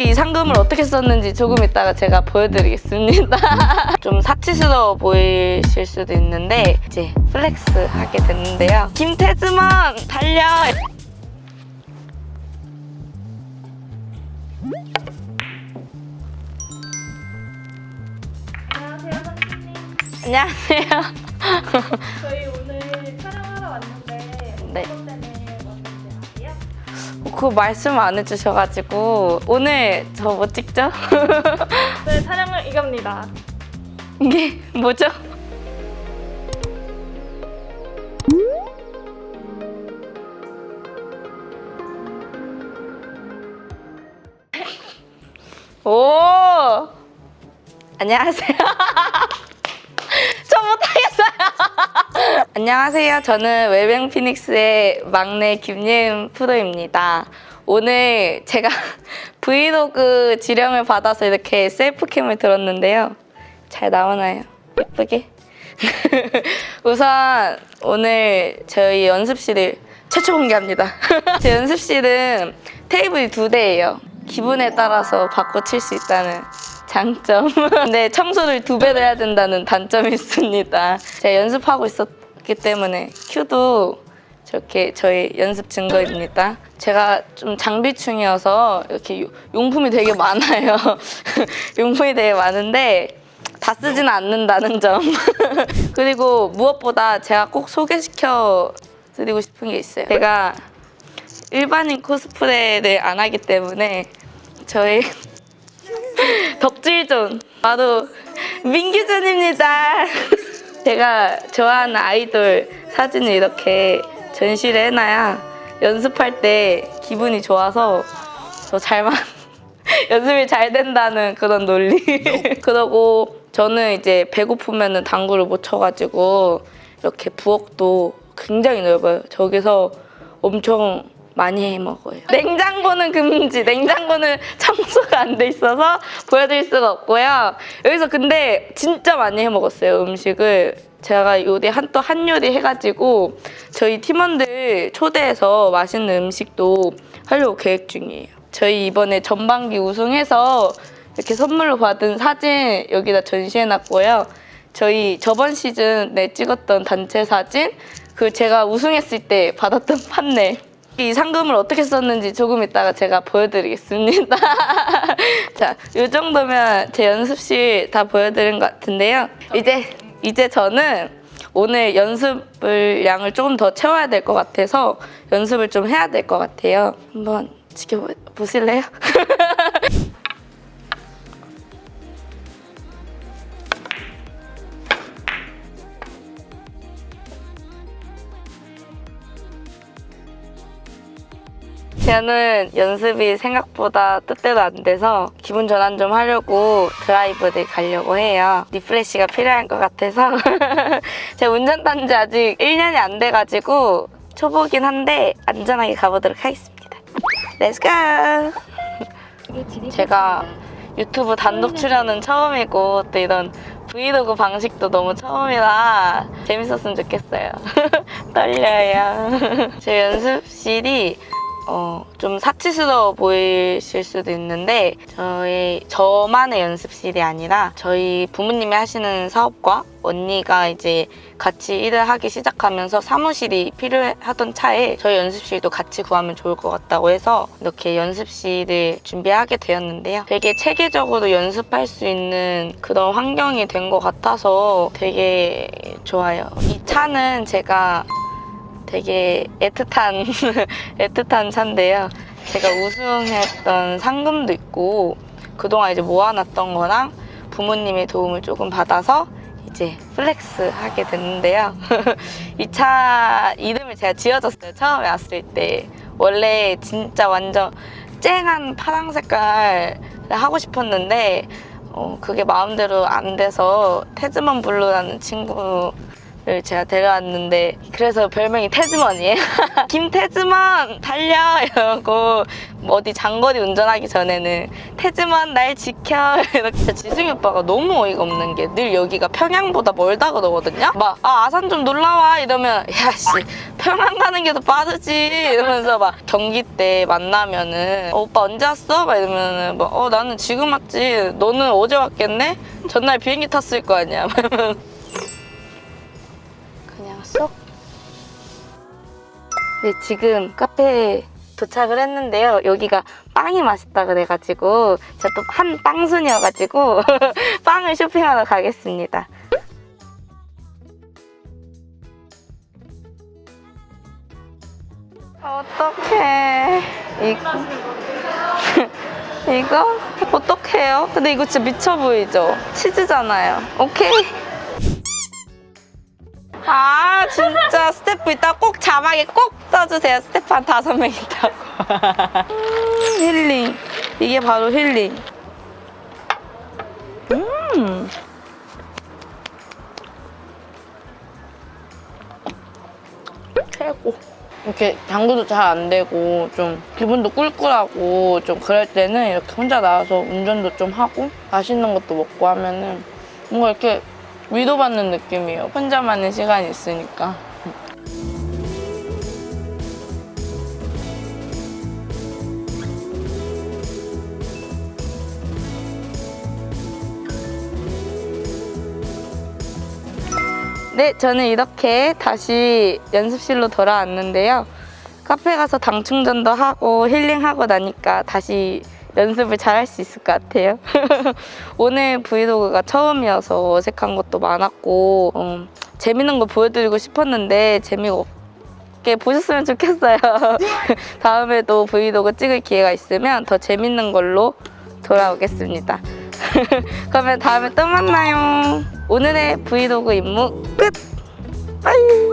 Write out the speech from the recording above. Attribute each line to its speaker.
Speaker 1: 이 상금을 어떻게 썼는지 조금 이따가 제가 보여드리겠습니다. 좀 사치스러워 보이실 수도 있는데 이제 flex 하게 됐는데요. 김태즈먼 달려!
Speaker 2: 안녕하세요. 저희 오늘 촬영하러 왔는데
Speaker 1: 네. 그거 말씀 안 해주셔가지고 오늘 저 뭐 찍죠?
Speaker 2: 네, 촬영을 이겁니다.
Speaker 1: 이게 뭐죠? 오 안녕하세요. 저 못하겠어요. 안녕하세요. 저는 웰뱅 피닉스의 막내 김예은 프로입니다. 오늘 제가 브이로그 지령을 받아서 이렇게 셀프캠을 들었는데요. 잘 나오나요? 예쁘게? 우선 오늘 저희 연습실을 최초 공개합니다. 제 연습실은 테이블이 두 대예요. 기분에 따라서 바꿔 칠 수 있다는 장점. 근데 청소를 두 배로 해야 된다는 단점이 있습니다. 제가 연습하고 있었 기 때문에 큐도 저렇게 저희 연습 증거입니다. 제가 좀 장비충이어서 이렇게 요- 용품이 되게 많아요. 용품이 되게 많은데 다 쓰지는 않는다는 점. 그리고 무엇보다 제가 꼭 소개시켜 드리고 싶은 게 있어요. 제가 일반인 코스프레를 안 하기 때문에 저희 덕질존 바로 민규존입니다. 제가 좋아하는 아이돌 사진을 이렇게 전시를 해놔야 연습할 때 기분이 좋아서 더 잘만 연습이 잘 된다는 그런 논리. 그러고 저는 이제 배고프면 당구를 못 쳐가지고 이렇게 부엌도 굉장히 넓어요. 저기서 엄청 많이 해 먹어요. 냉장고는 금지. 냉장고는 청소가 안 돼 있어서 보여드릴 수가 없고요. 여기서 근데 진짜 많이 해 먹었어요 음식을. 제가 요리 한 또 한 요리 해가지고 저희 팀원들 초대해서 맛있는 음식도 하려고 계획 중이에요. 저희 이번에 전반기 우승해서 이렇게 선물로 받은 사진 여기다 전시해놨고요. 저희 저번 시즌에 찍었던 단체 사진, 그 제가 우승했을 때 받았던 판넬. 이 상금을 어떻게 썼는지 조금 이따가 제가 보여드리겠습니다. 자, 이 정도면 제 연습실 다 보여드린 것 같은데요. 이제 이제 저는 오늘 연습을 양을 조금 더 채워야 될 것 같아서 연습을 좀 해야 될 것 같아요. 한번 지켜보실래요? 저는 연습이 생각보다 뜻대로 안 돼서 기분 전환 좀 하려고 드라이브를 가려고 해요. refresh가 필요할 것 같아서 제가 운전한 지 아직 1년이 안 돼가지고 초보긴 한데 안전하게 가보도록 하겠습니다. let's go! 제가 유튜브 단독 출연은 처음이고 또 이런 브이로그 방식도 너무 처음이라 재밌었으면 좋겠어요. 떨려요. 제 연습실이 어, 좀 사치스러워 보이실 수도 있는데 저희 저만의 연습실이 아니라 저희 부모님이 하시는 사업과 언니가 이제 같이 일을 하기 시작하면서 사무실이 필요하던 차에 저희 연습실도 같이 구하면 좋을 것 같다고 해서 이렇게 연습실을 준비하게 되었는데요. 되게 체계적으로 연습할 수 있는 그런 환경이 된 것 같아서 되게 좋아요. 이 차는 제가 되게 애틋한 애틋한 차인데요. 제가 우승했던 상금도 있고 그동안 이제 모아놨던 거랑 부모님의 도움을 조금 받아서 이제 flex 하게 됐는데요. 이 차 이름을 제가 지어줬어요. 처음에 왔을 때. 원래 진짜 완전 쨍한 파랑 색깔을 하고 싶었는데 어, 그게 마음대로 안 돼서 태즈먼 블루라는 친구 를 제가 데려왔는데 그래서 별명이 태즈먼이에요. 김태즈먼 달려 이러고 뭐 어디 장거리 운전하기 전에는 태즈먼 날 지켜 이렇게 지승이 오빠가 너무 어이가 없는 게 늘 여기가 평양보다 멀다 그러거든요. 막 아 아산 좀 놀러와 이러면 야씨 평양 가는 게 더 빠르지 이러면서 막 경기 때 만나면은 어, 오빠 언제 왔어? 막 이러면은 막, 어 나는 지금 왔지 너는 어제 왔겠네? 전날 비행기 탔을 거 아니야 네, 지금 카페에 도착을 했는데요. 여기가 빵이 맛있다 그래가지고 제가 또 한 빵순이어가지고 빵을 쇼핑하러 가겠습니다. 어떡해.
Speaker 2: 건데.
Speaker 1: 이거? 어떡해요? 근데 이거 진짜 미쳐 보이죠? 치즈잖아요. 오케이. 아 진짜 스태프 이따 꼭 자막에 꼭 써주세요. 스태프 한 다섯 명 있다고. 음, 힐링. 이게 바로 힐링. 음. 최고. 이렇게 당구도 잘 안 되고 좀 기분도 꿀꿀하고 좀 그럴 때는 이렇게 혼자 나와서 운전도 좀 하고 맛있는 것도 먹고 하면은 뭔가 이렇게 위로받는 느낌이에요. 혼자만의 시간이 있으니까. 네, 저는 이렇게 다시 연습실로 돌아왔는데요. 카페 가서 당 충전도 하고 힐링하고 나니까 다시 연습을 잘 할 수 있을 것 같아요. 오늘 브이로그가 처음이어서 어색한 것도 많았고 음, 재밌는 거 보여드리고 싶었는데 재밌게 보셨으면 좋겠어요. 다음에도 브이로그 찍을 기회가 있으면 더 재밌는 걸로 돌아오겠습니다. 그러면 다음에 또 만나요. 오늘의 브이로그 임무 끝! bye!